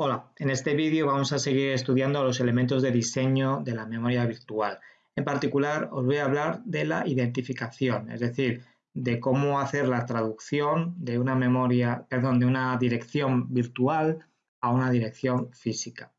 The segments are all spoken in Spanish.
Hola, en este vídeo vamos a seguir estudiando los elementos de diseño de la memoria virtual. En particular os voy a hablar de la identificación, es decir, de cómo hacer la traducción de una memoria, perdón, de una dirección virtual a una dirección física.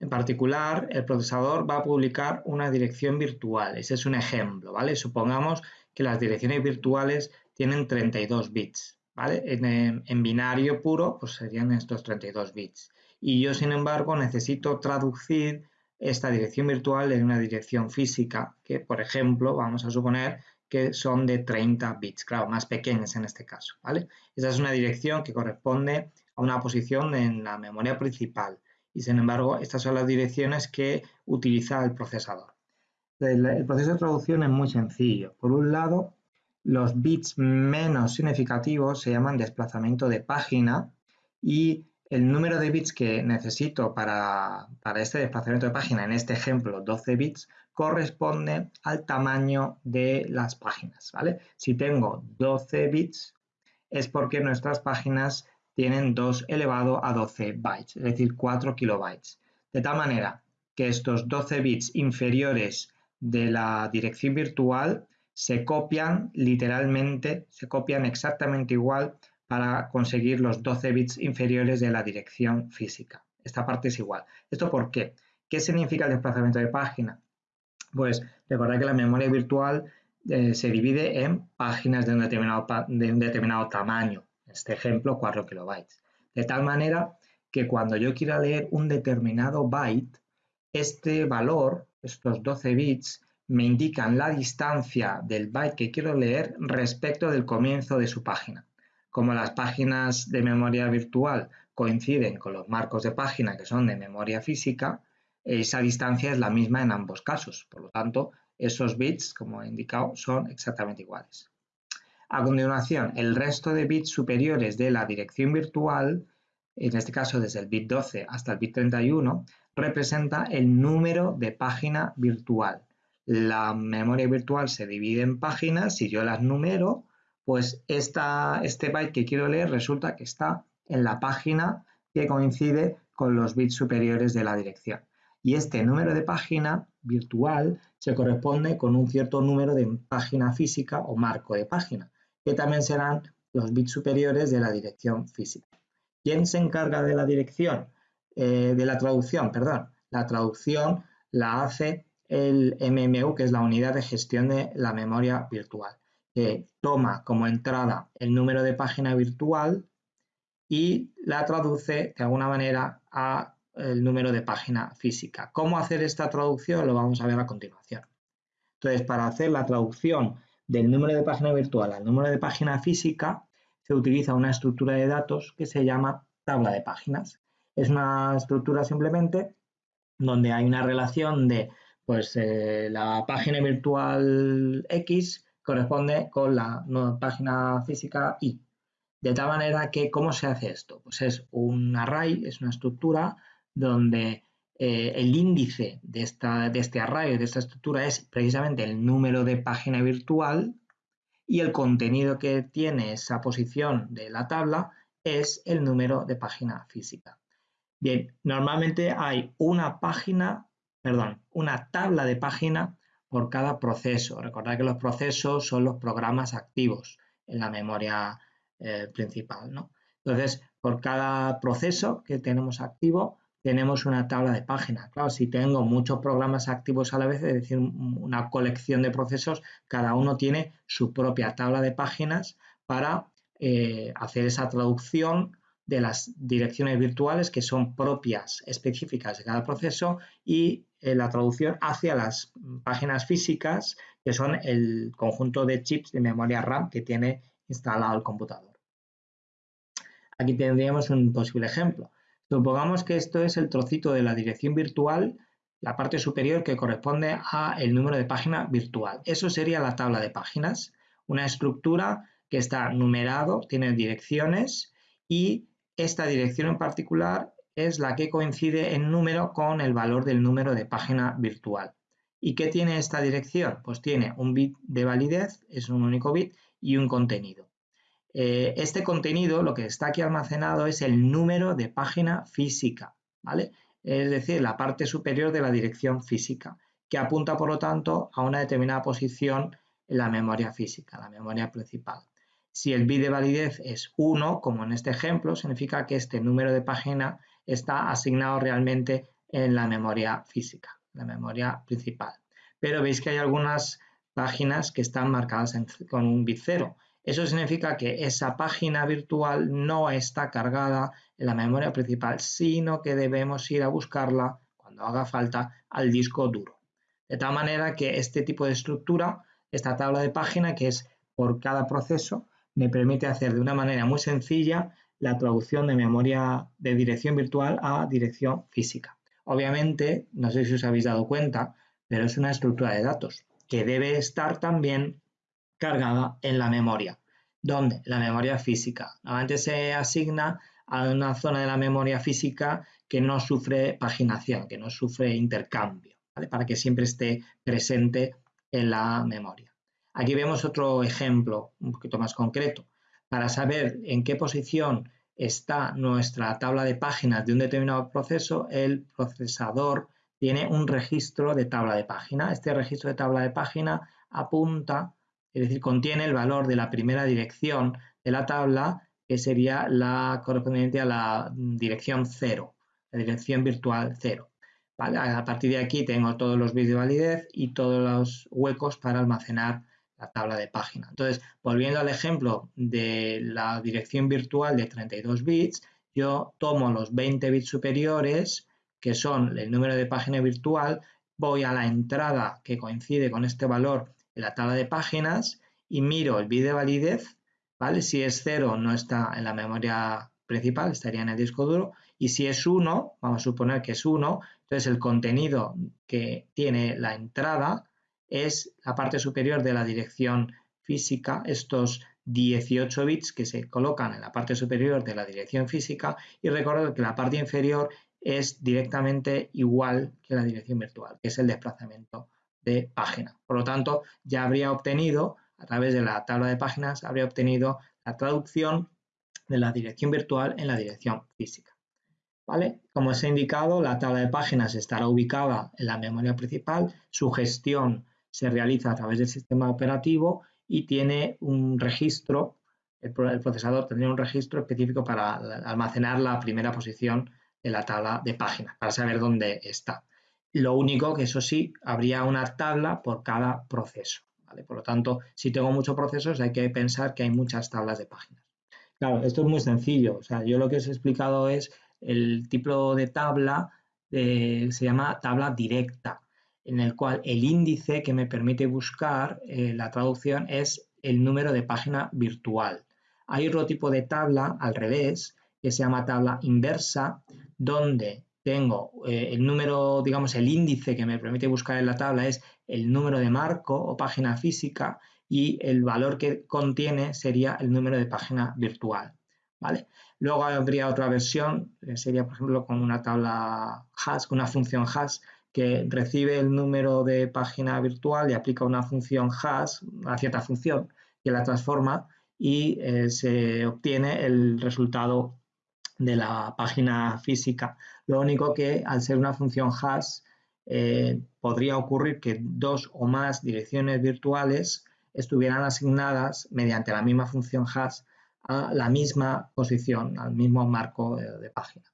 En particular, el procesador va a publicar una dirección virtual. Ese es un ejemplo, ¿vale? Supongamos que las direcciones virtuales tienen 32 bits, ¿vale? En, en binario puro, pues serían estos 32 bits y yo, sin embargo, necesito traducir esta dirección virtual en una dirección física, que por ejemplo, vamos a suponer que son de 30 bits, claro, más pequeñas en este caso, ¿vale? Esa es una dirección que corresponde a una posición en la memoria principal y sin embargo, estas son las direcciones que utiliza el procesador. El, el proceso de traducción es muy sencillo. Por un lado, los bits menos significativos se llaman desplazamiento de página y el número de bits que necesito para, este desplazamiento de página, en este ejemplo 12 bits, corresponde al tamaño de las páginas, ¿vale? Si tengo 12 bits es porque nuestras páginas tienen 2 elevado a 12 bytes, es decir, 4 kilobytes. De tal manera que estos 12 bits inferiores de la dirección virtual se copian literalmente, se copian exactamente igual para conseguir los 12 bits inferiores de la dirección física. Esta parte es igual. ¿Esto por qué? ¿Qué significa el desplazamiento de página? Pues recordad que la memoria virtual eh, se divide en páginas de un, determinado, de un determinado tamaño, en este ejemplo 4 kilobytes. De tal manera que cuando yo quiera leer un determinado byte, este valor, estos 12 bits, me indican la distancia del byte que quiero leer respecto del comienzo de su página. Como las páginas de memoria virtual coinciden con los marcos de página que son de memoria física, esa distancia es la misma en ambos casos. Por lo tanto, esos bits, como he indicado, son exactamente iguales. A continuación, el resto de bits superiores de la dirección virtual, en este caso desde el bit 12 hasta el bit 31, representa el número de página virtual. La memoria virtual se divide en páginas, si yo las numero, pues este byte que quiero leer resulta que está en la página que coincide con los bits superiores de la dirección. Y este número de página virtual se corresponde con un cierto número de página física o marco de página, que también serán los bits superiores de la dirección física. ¿Quién se encarga de la dirección? Eh, de la traducción, perdón. La traducción la hace el MMU, que es la unidad de gestión de la memoria virtual que toma como entrada el número de página virtual y la traduce de alguna manera a el número de página física. ¿Cómo hacer esta traducción? Lo vamos a ver a continuación. Entonces, para hacer la traducción del número de página virtual al número de página física, se utiliza una estructura de datos que se llama tabla de páginas. Es una estructura simplemente donde hay una relación de pues, eh, la página virtual X corresponde con la página física y De tal manera que, ¿cómo se hace esto? Pues es un array, es una estructura donde eh, el índice de, esta, de este array, de esta estructura, es precisamente el número de página virtual y el contenido que tiene esa posición de la tabla es el número de página física. Bien, normalmente hay una página, perdón, una tabla de página por cada proceso. Recordad que los procesos son los programas activos en la memoria eh, principal. ¿no? Entonces, por cada proceso que tenemos activo, tenemos una tabla de páginas. Claro, si tengo muchos programas activos a la vez, es decir, una colección de procesos, cada uno tiene su propia tabla de páginas para eh, hacer esa traducción de las direcciones virtuales que son propias, específicas de cada proceso y la traducción hacia las páginas físicas que son el conjunto de chips de memoria RAM que tiene instalado el computador. Aquí tendríamos un posible ejemplo. Supongamos que esto es el trocito de la dirección virtual, la parte superior que corresponde a el número de página virtual. Eso sería la tabla de páginas, una estructura que está numerado, tiene direcciones y esta dirección en particular es la que coincide en número con el valor del número de página virtual. ¿Y qué tiene esta dirección? Pues tiene un bit de validez, es un único bit, y un contenido. Eh, este contenido, lo que está aquí almacenado es el número de página física, ¿vale? Es decir, la parte superior de la dirección física, que apunta, por lo tanto, a una determinada posición en la memoria física, la memoria principal. Si el bit de validez es 1, como en este ejemplo, significa que este número de página está asignado realmente en la memoria física, la memoria principal. Pero veis que hay algunas páginas que están marcadas con un bit 0. Eso significa que esa página virtual no está cargada en la memoria principal, sino que debemos ir a buscarla cuando haga falta al disco duro. De tal manera que este tipo de estructura, esta tabla de página que es por cada proceso, me permite hacer de una manera muy sencilla la traducción de memoria de dirección virtual a dirección física. Obviamente, no sé si os habéis dado cuenta, pero es una estructura de datos que debe estar también cargada en la memoria. ¿Dónde? La memoria física. Normalmente se asigna a una zona de la memoria física que no sufre paginación, que no sufre intercambio, para que siempre esté presente en la memoria. Aquí vemos otro ejemplo un poquito más concreto. Para saber en qué posición está nuestra tabla de páginas de un determinado proceso, el procesador tiene un registro de tabla de página. Este registro de tabla de página apunta es decir, contiene el valor de la primera dirección de la tabla, que sería la correspondiente a la dirección 0, la dirección virtual 0. A partir de aquí tengo todos los bits de validez y todos los huecos para almacenar la tabla de página. Entonces, volviendo al ejemplo de la dirección virtual de 32 bits, yo tomo los 20 bits superiores, que son el número de página virtual, voy a la entrada que coincide con este valor en la tabla de páginas y miro el bit de validez, ¿vale? Si es 0 no está en la memoria principal, estaría en el disco duro, y si es 1, vamos a suponer que es 1, entonces el contenido que tiene la entrada es la parte superior de la dirección física, estos 18 bits que se colocan en la parte superior de la dirección física y recordad que la parte inferior es directamente igual que la dirección virtual, que es el desplazamiento de página. Por lo tanto, ya habría obtenido, a través de la tabla de páginas, habría obtenido la traducción de la dirección virtual en la dirección física. ¿Vale? Como os he indicado, la tabla de páginas estará ubicada en la memoria principal, su gestión se realiza a través del sistema operativo y tiene un registro, el, procesador tendría un registro específico para almacenar la primera posición de la tabla de páginas, para saber dónde está. Lo único que eso sí, habría una tabla por cada proceso. Por lo tanto, si tengo muchos procesos, hay que pensar que hay muchas tablas de páginas. Claro, esto es muy sencillo. O sea, yo lo que os he explicado es el tipo de tabla, se llama tabla directa, en el cual el índice que me permite buscar eh, la traducción es el número de página virtual. Hay otro tipo de tabla al revés, que se llama tabla inversa, donde tengo eh, el número, digamos, el índice que me permite buscar en la tabla es el número de marco o página física y el valor que contiene sería el número de página virtual. ¿vale? Luego habría otra versión, que sería por ejemplo con una tabla hash, con una función hash que recibe el número de página virtual y aplica una función hash, una cierta función, que la transforma y eh, se obtiene el resultado de la página física. Lo único que al ser una función hash eh, podría ocurrir que dos o más direcciones virtuales estuvieran asignadas mediante la misma función hash a la misma posición, al mismo marco de, página.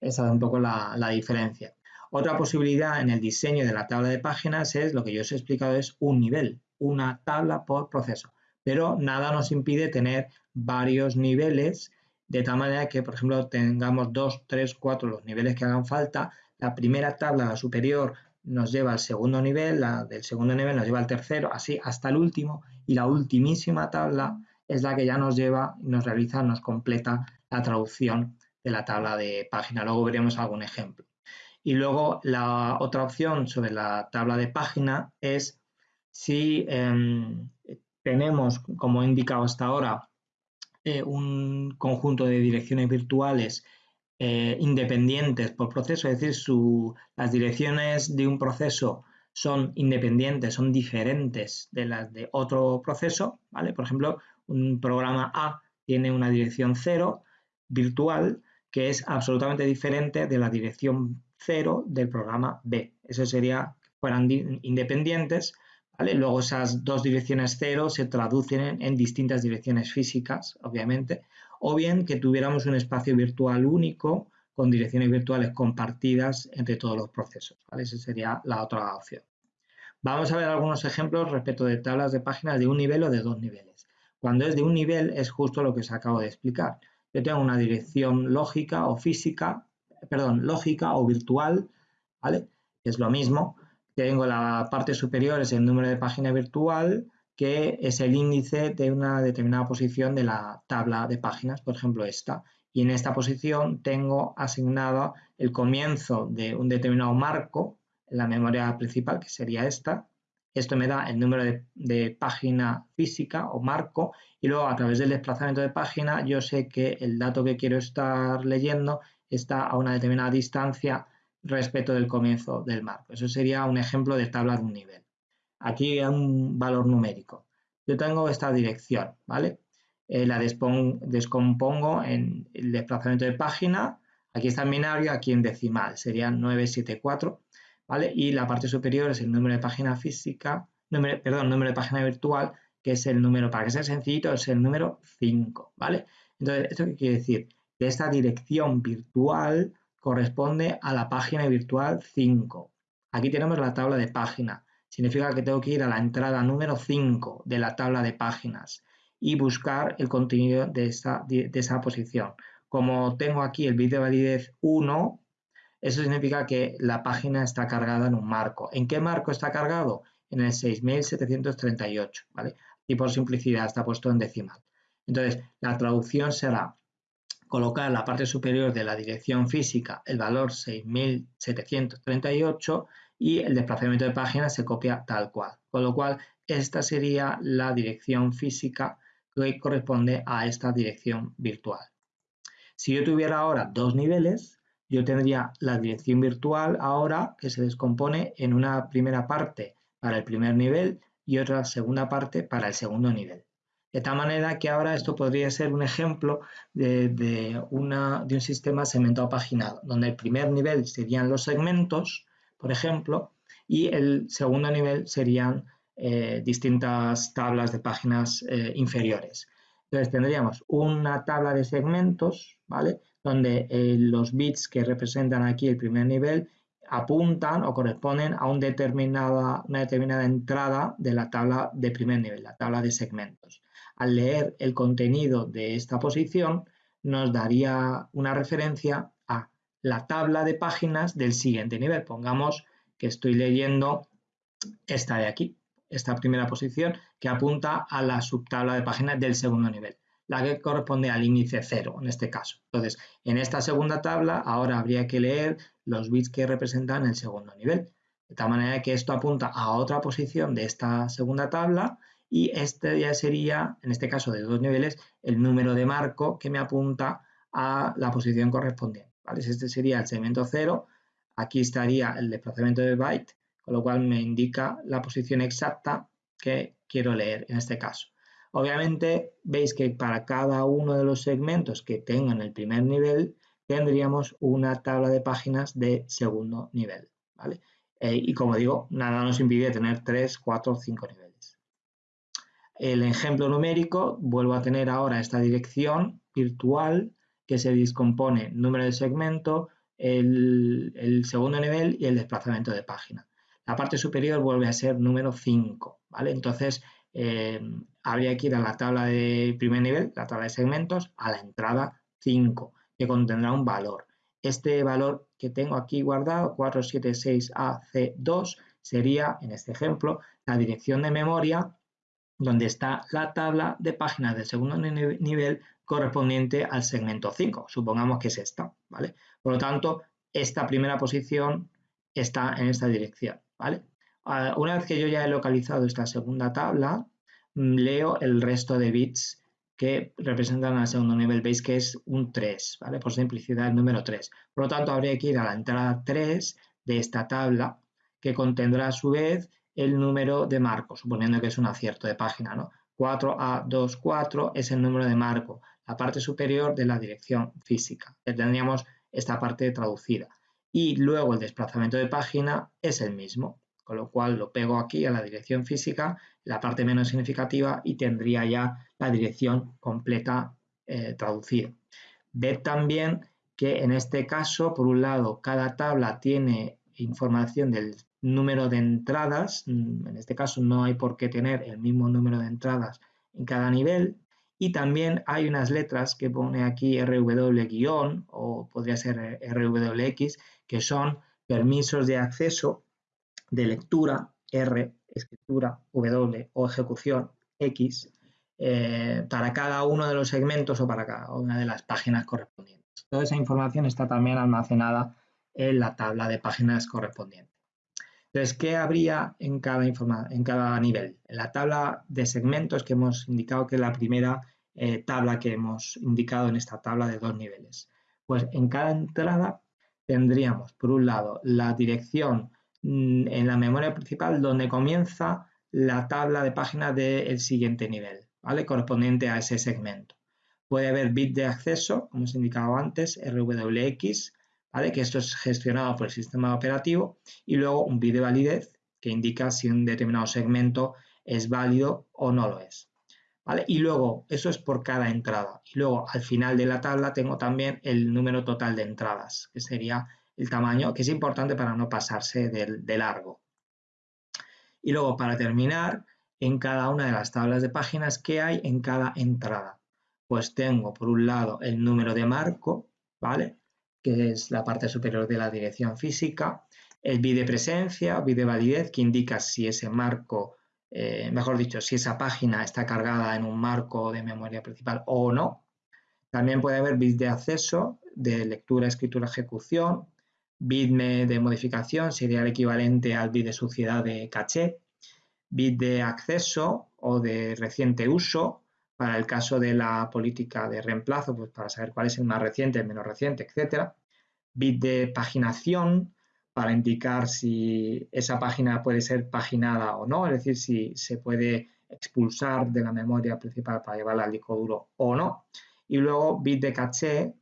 Esa es un poco la, diferencia. Otra posibilidad en el diseño de la tabla de páginas es, lo que yo os he explicado, es un nivel, una tabla por proceso. Pero nada nos impide tener varios niveles de tal manera que, por ejemplo, tengamos dos, tres, cuatro los niveles que hagan falta. La primera tabla, la superior, nos lleva al segundo nivel, la del segundo nivel nos lleva al tercero, así hasta el último, y la ultimísima tabla es la que ya nos lleva nos realiza, nos completa la traducción de la tabla de página. Luego veremos algún ejemplo. Y luego la otra opción sobre la tabla de página es si em, tenemos, como he indicado hasta ahora, eh, un conjunto de direcciones virtuales eh, independientes por proceso, es decir, las direcciones de un proceso son independientes, son diferentes de las de otro proceso, ¿vale? Por ejemplo, un programa A tiene una dirección 0 virtual que es absolutamente diferente de la dirección 0 del programa B. Eso sería, fueran independientes, ¿vale? Luego esas dos direcciones 0 se traducen en, distintas direcciones físicas, obviamente, o bien que tuviéramos un espacio virtual único con direcciones virtuales compartidas entre todos los procesos, ¿vale? Esa sería la otra opción. Vamos a ver algunos ejemplos respecto de tablas de páginas de un nivel o de dos niveles. Cuando es de un nivel es justo lo que os acabo de explicar. Yo tengo una dirección lógica o física, perdón, lógica o virtual, ¿vale? Es lo mismo. Tengo la parte superior, es el número de página virtual, que es el índice de una determinada posición de la tabla de páginas, por ejemplo esta. Y en esta posición tengo asignado el comienzo de un determinado marco en la memoria principal, que sería esta, esto me da el número de, página física o marco y luego a través del desplazamiento de página yo sé que el dato que quiero estar leyendo está a una determinada distancia respecto del comienzo del marco. Eso sería un ejemplo de tabla de un nivel. Aquí hay un valor numérico. Yo tengo esta dirección, ¿vale? Eh, la descompongo en el desplazamiento de página. Aquí está en binario, aquí en decimal. Sería 974 y la parte superior es el número de página física, número, perdón, número de página virtual, que es el número, para que sea sencillito, es el número 5, ¿vale? Entonces, ¿esto qué quiere decir? Esta dirección virtual corresponde a la página virtual 5. Aquí tenemos la tabla de página. Significa que tengo que ir a la entrada número 5 de la tabla de páginas y buscar el contenido de, esta, de esa posición. Como tengo aquí el bit de validez 1, eso significa que la página está cargada en un marco. ¿En qué marco está cargado? En el 6738, ¿vale? Y por simplicidad está puesto en decimal. Entonces, la traducción será colocar la parte superior de la dirección física el valor 6738 y el desplazamiento de página se copia tal cual. Con lo cual, esta sería la dirección física que corresponde a esta dirección virtual. Si yo tuviera ahora dos niveles, yo tendría la dirección virtual ahora que se descompone en una primera parte para el primer nivel y otra segunda parte para el segundo nivel. De tal manera que ahora esto podría ser un ejemplo de, una, de un sistema segmentado paginado, donde el primer nivel serían los segmentos, por ejemplo, y el segundo nivel serían eh, distintas tablas de páginas eh, inferiores. Entonces tendríamos una tabla de segmentos, ¿vale? donde eh, los bits que representan aquí el primer nivel apuntan o corresponden a una determinada entrada de la tabla de primer nivel, la tabla de segmentos. Al leer el contenido de esta posición, nos daría una referencia a la tabla de páginas del siguiente nivel. Pongamos que estoy leyendo esta de aquí, esta primera posición, que apunta a la subtabla de páginas del segundo nivel la que corresponde al índice 0 en este caso. Entonces, en esta segunda tabla ahora habría que leer los bits que representan el segundo nivel. De tal manera que esto apunta a otra posición de esta segunda tabla y este ya sería, en este caso de dos niveles, el número de marco que me apunta a la posición correspondiente. Este sería el segmento 0, aquí estaría el desplazamiento de byte, con lo cual me indica la posición exacta que quiero leer en este caso. Obviamente veis que para cada uno de los segmentos que tengan el primer nivel tendríamos una tabla de páginas de segundo nivel. Eh, y como digo, nada nos impide tener 3, 4 o 5 niveles. El ejemplo numérico, vuelvo a tener ahora esta dirección virtual que se descompone número de segmento, el, segundo nivel y el desplazamiento de página. La parte superior vuelve a ser número 5, ¿vale? Entonces, eh, habría que ir a la tabla de primer nivel, la tabla de segmentos, a la entrada 5, que contendrá un valor. Este valor que tengo aquí guardado, 476AC2, sería, en este ejemplo, la dirección de memoria donde está la tabla de páginas del segundo nivel correspondiente al segmento 5. Supongamos que es esta, ¿vale? Por lo tanto, esta primera posición está en esta dirección, ¿vale? Ah, una vez que yo ya he localizado esta segunda tabla, mm, leo el resto de bits que representan al segundo nivel. Veis que es un 3, ¿vale? Por simplicidad, el número 3. Por lo tanto, habría que ir a la entrada 3 de esta tabla, que contendrá a su vez el número de marco, suponiendo que es un acierto de página, ¿no? 4A24 es el número de marco, la parte superior de la dirección física. Tendríamos esta parte traducida. Y luego el desplazamiento de página es el mismo, con lo cual lo pego aquí a la dirección física, la parte menos significativa y tendría ya la dirección completa eh, traducida. Ved también que en este caso, por un lado, cada tabla tiene información del número de entradas, mm, en este caso no hay por qué tener el mismo número de entradas en cada nivel, y también hay unas letras que pone aquí RW- o podría ser RWX, que son permisos de acceso de lectura, R, escritura, W o ejecución, X, eh, para cada uno de los segmentos o para cada una de las páginas correspondientes. Toda esa información está también almacenada en la tabla de páginas correspondiente. Entonces, ¿qué habría en cada, en cada nivel? En la tabla de segmentos que hemos indicado que es la primera eh, tabla que hemos indicado en esta tabla de dos niveles. Pues en cada entrada tendríamos, por un lado, la dirección mm, en la memoria principal donde comienza la tabla de páginas del siguiente nivel, ¿vale? Correspondiente a ese segmento. Puede haber bit de acceso, como os he indicado antes, RWX, que esto es gestionado por el sistema operativo, y luego un bit de validez que indica si un determinado segmento es válido o no lo es. Y luego, eso es por cada entrada. Y luego, al final de la tabla, tengo también el número total de entradas, que sería el tamaño, que es importante para no pasarse de largo. Y luego, para terminar, en cada una de las tablas de páginas, ¿qué hay en cada entrada? Pues tengo, por un lado, el número de marco, ¿vale? Que es la parte superior de la dirección física, el bit de presencia, bit de validez, que indica si ese marco, eh, mejor dicho, si esa página está cargada en un marco de memoria principal o no. También puede haber bit de acceso, de lectura, escritura, ejecución, bit de modificación, sería el equivalente al bit de suciedad de caché, bit de acceso o de reciente uso, para el caso de la política de reemplazo, pues para saber cuál es el más reciente, el menos reciente, etcétera. Bit de paginación para indicar si esa página puede ser paginada o no, es decir, si se puede expulsar de la memoria principal para llevarla al disco duro o no. Y luego bit de caché,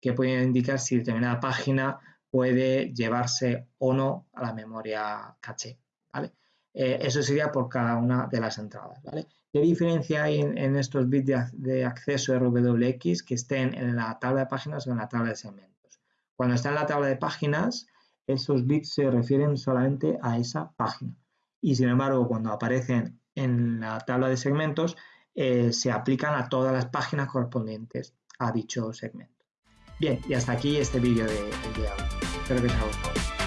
que puede indicar si determinada página puede llevarse o no a la memoria caché. ¿vale? Eh, eso sería por cada una de las entradas. ¿vale? ¿Qué diferencia hay en, estos bits de, acceso RWX que estén en la tabla de páginas o en la tabla de segmentos? Cuando está en la tabla de páginas, esos bits se refieren solamente a esa página. Y sin embargo, cuando aparecen en la tabla de segmentos, eh, se aplican a todas las páginas correspondientes a dicho segmento. Bien, y hasta aquí este vídeo de, de. Espero que os haya gustado.